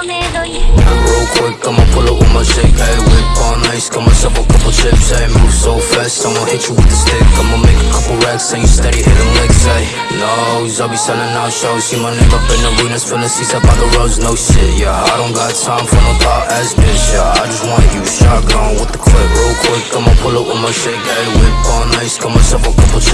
Real quick, I'ma pull up with my shake, hey, whip on ice, got myself a couple chips, hey, move so fast, I'ma hit you with the stick, I'ma make a couple racks, and you steady hitting licks, hey, no, I'll be selling out shows, see my name up in arenas, filling seats up by the roads, no shit, yeah, I don't got time for no thought ass bitch, yeah, I just want you shotgun with the clip, real quick, I'ma pull up with my shake, hey, whip on ice, got myself a couple chips,